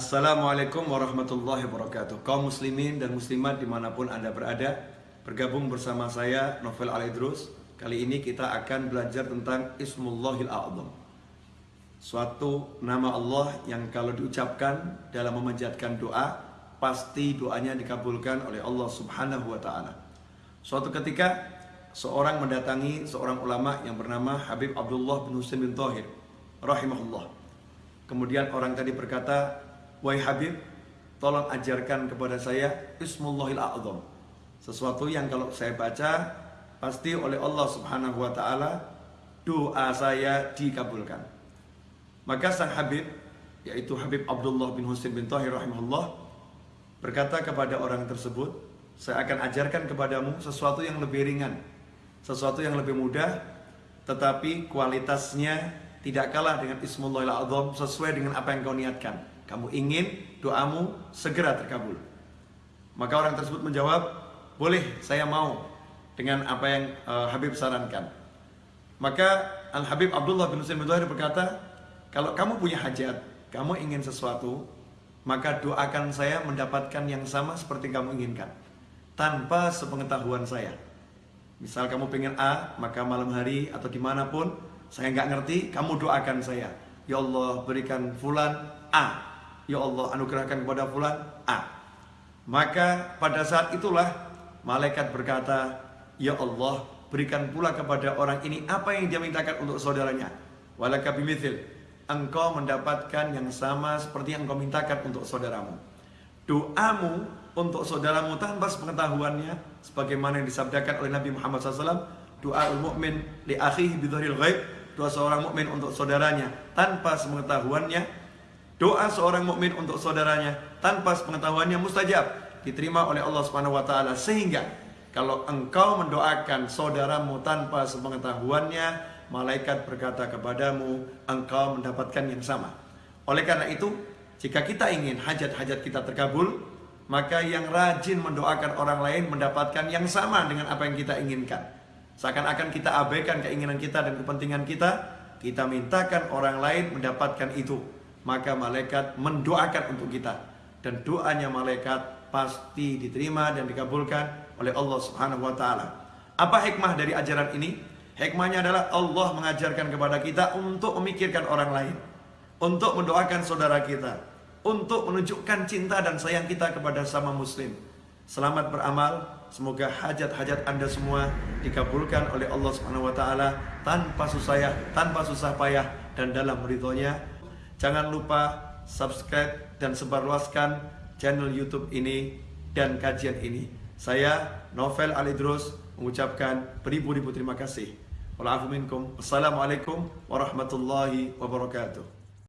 Assalamualaikum warahmatullahi wabarakatuh. Kaum muslimin dan muslimat di mana pun anda berada Bergabung bersama saya Novel Alidrus Kali ini kita akan belajar tentang Ismullahil A'zam. Suatu nama Allah yang kalau diucapkan dalam memanjatkan doa Pasti doanya dikabulkan oleh Allah subhanahu wa ta'ala. Suatu ketika seorang mendatangi seorang ulama yang bernama Habib Abdullah bin Husain bin Tahir Rahimahullah. Kemudian orang tadi berkata Wahai Habib, tolong ajarkan kepada saya Ismullahil A'zam. Sesuatu yang kalau saya baca pasti oleh Allah Subhanahu wa taala doa saya dikabulkan. Maka sang Habib yaitu Habib Abdullah bin Husain bin Tahir rahimahullah berkata kepada orang tersebut, saya akan ajarkan kepadamu sesuatu yang lebih ringan, sesuatu yang lebih mudah tetapi kualitasnya tidak kalah dengan Ismullahil A'zam sesuai dengan apa yang kau niatkan. Kamu ingin doamu segera terkabul. Maka orang tersebut menjawab, boleh saya mau dengan apa yang uh, Habib sarankan. Maka Al Habib Abdullah bin Husain bin berkata, kalau kamu punya hajat, kamu ingin sesuatu, maka doakan saya mendapatkan yang sama seperti kamu inginkan, tanpa sepengetahuan saya. Misal kamu pengen A, maka malam hari atau di mana pun, saya nggak ngerti, kamu doakan saya. Ya Allah berikan fulan A, Ya Allah anugerahkan kepada fulan A. Maka pada saat itulah malaikat berkata, Ya Allah berikan pula kepada orang ini apa yang dia mintakan untuk saudaranya. Walaka bimithil. Engkau mendapatkan yang sama seperti yang engkau mintakan untuk saudaramu. Doamu untuk saudaramu tanpa sepengetahuannya sebagaimana yang disabdakan oleh Nabi Muhammad SAW doa mukmin li akhihi bidhuril ghaib doa seorang mukmin untuk saudaranya tanpa sepengetahuannya Doa seorang mukmin untuk saudaranya tanpa sepengetahuannya mustajab diterima oleh Allah Subhanahu wa taala sehingga kalau engkau mendoakan saudaramu tanpa sepengetahuannya malaikat berkata kepadamu engkau mendapatkan yang sama. Oleh karena itu jika kita ingin hajat-hajat kita terkabul maka yang rajin mendoakan orang lain mendapatkan yang sama dengan apa yang kita inginkan. Seakan-akan kita abaikan keinginan kita dan kepentingan kita, kita mintakan orang lain mendapatkan itu maka malaikat mendoakan untuk kita dan doanya malaikat pasti diterima dan dikabulkan oleh Allah Subhanahu wa taala. Apa hikmah dari ajaran ini? Hikmahnya adalah Allah mengajarkan kepada kita untuk memikirkan orang lain, untuk mendoakan saudara kita, untuk menunjukkan cinta dan sayang kita kepada sama muslim. Selamat beramal, semoga hajat-hajat Anda semua dikabulkan oleh Allah Subhanahu wa taala tanpa susah tanpa susah payah dan dalam ridhonya Jangan lupa subscribe dan sebarluaskan channel YouTube ini dan kajian ini. Saya Novel Alidrus mengucapkan beribu-ribu terima kasih. Wassalamualaikum warahmatullahi wabarakatuh.